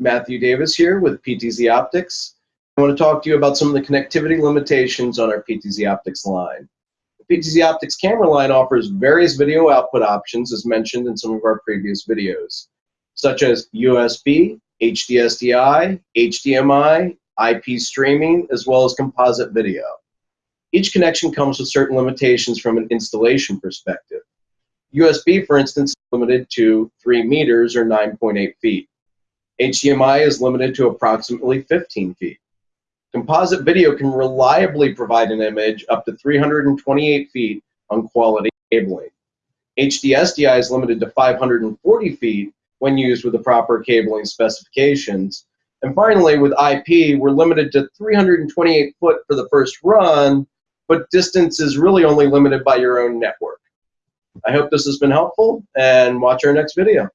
Matthew Davis here with PTZ Optics. I want to talk to you about some of the connectivity limitations on our PTZ Optics line. The PTZ Optics camera line offers various video output options as mentioned in some of our previous videos, such as USB, HDSDI, HDMI, IP streaming, as well as composite video. Each connection comes with certain limitations from an installation perspective. USB, for instance, is limited to 3 meters or 9.8 feet. HDMI is limited to approximately 15 feet. Composite video can reliably provide an image up to 328 feet on quality cabling. HDSDI is limited to 540 feet when used with the proper cabling specifications. And finally, with IP, we're limited to 328 foot for the first run, but distance is really only limited by your own network. I hope this has been helpful, and watch our next video.